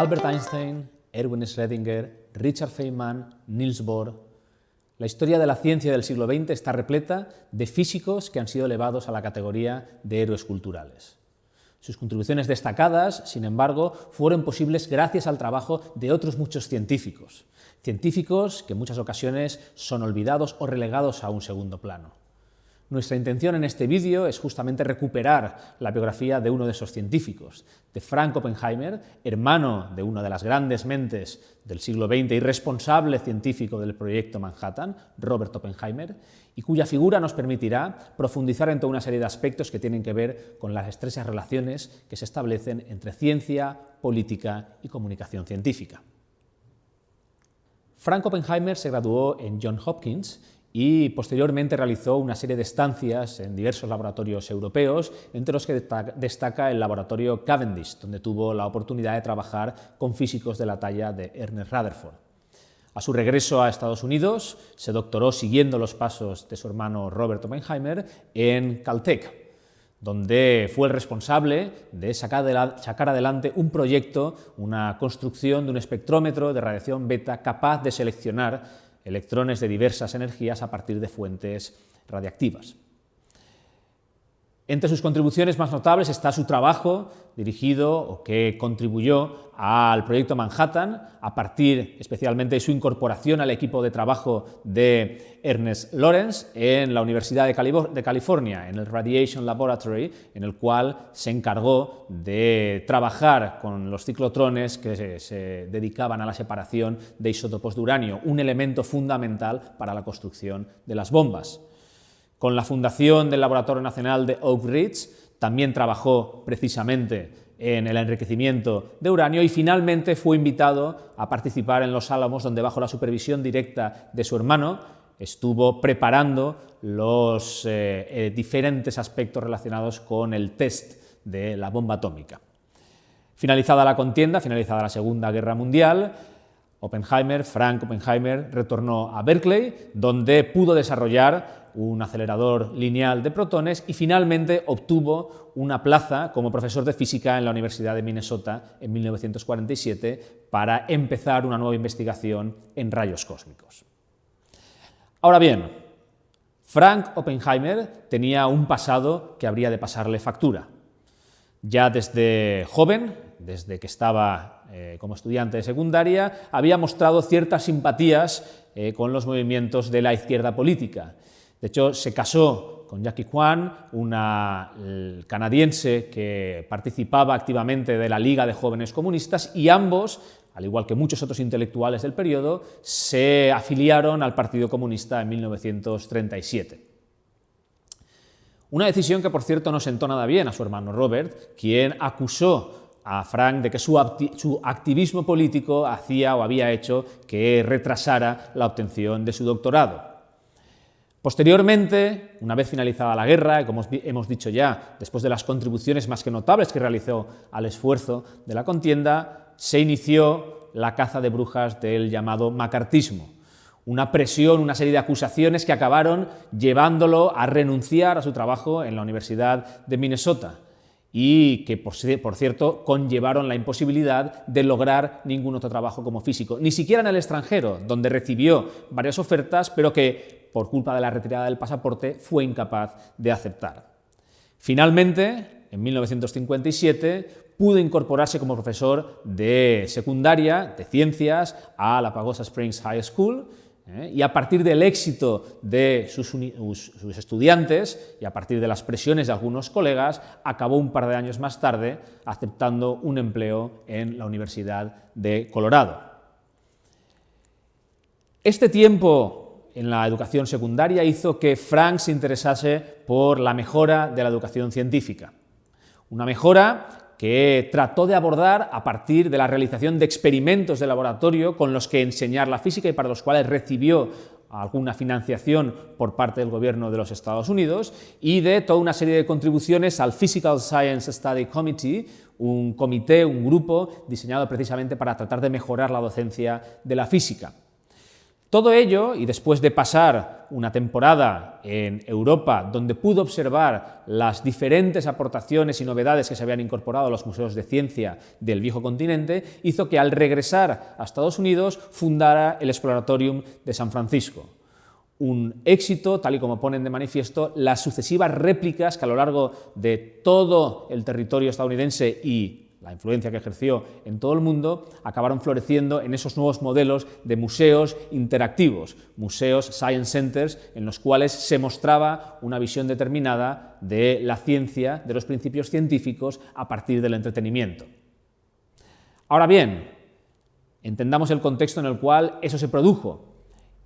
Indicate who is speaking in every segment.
Speaker 1: Albert Einstein, Erwin Schrödinger, Richard Feynman, Niels Bohr. La historia de la ciencia del siglo XX está repleta de físicos que han sido elevados a la categoría de héroes culturales. Sus contribuciones destacadas, sin embargo, fueron posibles gracias al trabajo de otros muchos científicos, científicos que en muchas ocasiones son olvidados o relegados a un segundo plano. Nuestra intención en este vídeo es justamente recuperar la biografía de uno de esos científicos, de Frank Oppenheimer, hermano de una de las grandes mentes del siglo XX y responsable científico del proyecto Manhattan, Robert Oppenheimer, y cuya figura nos permitirá profundizar en toda una serie de aspectos que tienen que ver con las estrechas relaciones que se establecen entre ciencia, política y comunicación científica. Frank Oppenheimer se graduó en Johns Hopkins y posteriormente realizó una serie de estancias en diversos laboratorios europeos, entre los que destaca el laboratorio Cavendish, donde tuvo la oportunidad de trabajar con físicos de la talla de Ernest Rutherford. A su regreso a Estados Unidos, se doctoró siguiendo los pasos de su hermano Robert Oppenheimer en Caltech, donde fue el responsable de sacar, adelante un proyecto, una construcción de un espectrómetro de radiación beta capaz de seleccionar electrones de diversas energías a partir de fuentes radiactivas. Entre sus contribuciones más notables está su trabajo dirigido o que contribuyó al proyecto Manhattan a partir especialmente de su incorporación al equipo de trabajo de Ernest Lawrence en la Universidad de California, en el Radiation Laboratory, en el cual se encargó de trabajar con los ciclotrones que se, dedicaban a la separación de isótopos de uranio, un elemento fundamental para la construcción de las bombas. Con la fundación del Laboratorio Nacional de Oak Ridge también trabajó precisamente en el enriquecimiento de uranio y finalmente fue invitado a participar en Los Álamos, donde bajo la supervisión directa de su hermano estuvo preparando los eh, eh, diferentes aspectos relacionados con el test de la bomba atómica. Finalizada la contienda, finalizada la Segunda Guerra Mundial, Oppenheimer, Frank Oppenheimer, retornó a Berkeley, donde pudo desarrollar un acelerador lineal de protones y finalmente obtuvo una plaza como profesor de física en la Universidad de Minnesota en 1947 para empezar una nueva investigación en rayos cósmicos. Ahora bien, Frank Oppenheimer tenía un pasado que habría de pasarle factura. Ya desde joven, desde que estaba eh, como estudiante de secundaria, había mostrado ciertas simpatías eh, con los movimientos de la izquierda política de hecho, se casó con Jackie Kwan, una canadiense que participaba activamente de la Liga de Jóvenes Comunistas, y ambos, al igual que muchos otros intelectuales del periodo, se afiliaron al Partido Comunista en 1937. Una decisión que, por cierto, no sentó nada bien a su hermano Robert, quien acusó a Frank de que su, activismo político hacía o había hecho que retrasara la obtención de su doctorado. Posteriormente, una vez finalizada la guerra, como hemos dicho ya, después de las contribuciones más que notables que realizó al esfuerzo de la contienda, se inició la caza de brujas del llamado macartismo, una presión, una serie de acusaciones que acabaron llevándolo a renunciar a su trabajo en la Universidad de Minnesota y que, por, cierto, conllevaron la imposibilidad de lograr ningún otro trabajo como físico, ni siquiera en el extranjero, donde recibió varias ofertas, pero que por culpa de la retirada del pasaporte, fue incapaz de aceptar. Finalmente, en 1957, pudo incorporarse como profesor de secundaria, de ciencias, a la Pagosa Springs High School, ¿eh? y a partir del éxito de sus, sus, estudiantes y a partir de las presiones de algunos colegas, acabó un par de años más tarde aceptando un empleo en la Universidad de Colorado. Este tiempo en la educación secundaria hizo que Frank se interesase por la mejora de la educación científica. Una mejora que trató de abordar a partir de la realización de experimentos de laboratorio con los que enseñar la física y para los cuales recibió alguna financiación por parte del gobierno de los Estados Unidos y de toda una serie de contribuciones al Physical Science Study Committee, un comité, un grupo diseñado precisamente para tratar de mejorar la docencia de la física. Todo ello, y después de pasar una temporada en Europa donde pudo observar las diferentes aportaciones y novedades que se habían incorporado a los museos de ciencia del viejo continente, hizo que al regresar a Estados Unidos fundara el Exploratorium de San Francisco. Un éxito, tal y como ponen de manifiesto las sucesivas réplicas que a lo largo de todo el territorio estadounidense y la influencia que ejerció en todo el mundo, acabaron floreciendo en esos nuevos modelos de museos interactivos, museos science centers, en los cuales se mostraba una visión determinada de la ciencia, de los principios científicos, a partir del entretenimiento. Ahora bien, entendamos el contexto en el cual eso se produjo,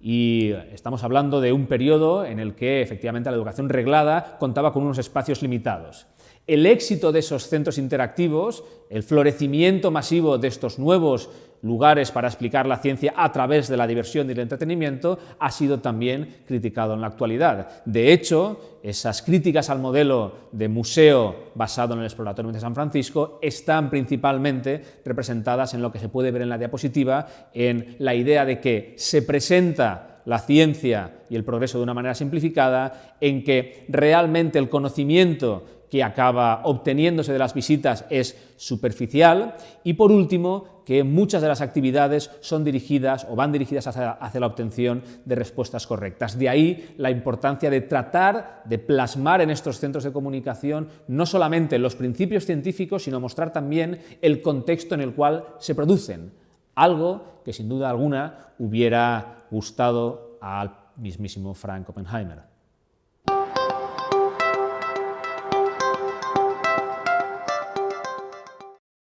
Speaker 1: y estamos hablando de un periodo en el que efectivamente la educación reglada contaba con unos espacios limitados. El éxito de esos centros interactivos, el florecimiento masivo de estos nuevos lugares para explicar la ciencia a través de la diversión y el entretenimiento, ha sido también criticado en la actualidad. De hecho, esas críticas al modelo de museo basado en el Exploratorium de San Francisco están principalmente representadas en lo que se puede ver en la diapositiva, en la idea de que se presenta la ciencia y el progreso de una manera simplificada, en que realmente el conocimiento que acaba obteniéndose de las visitas es superficial y por último que muchas de las actividades son dirigidas o van dirigidas hacia, la obtención de respuestas correctas. De ahí la importancia de tratar de plasmar en estos centros de comunicación no solamente los principios científicos, sino mostrar también el contexto en el cual se producen, algo que sin duda alguna hubiera gustado al mismísimo Frank Oppenheimer.